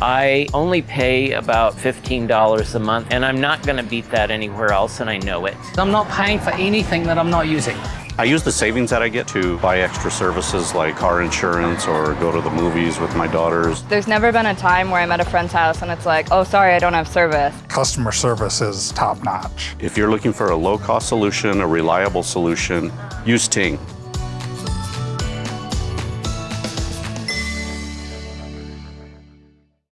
I only pay about $15 a month, and I'm not going to beat that anywhere else, and I know it. I'm not paying for anything that I'm not using. I use the savings that I get to buy extra services like car insurance or go to the movies with my daughters. There's never been a time where I'm at a friend's house and it's like, oh, sorry, I don't have service. Customer service is top notch. If you're looking for a low cost solution, a reliable solution, use Ting.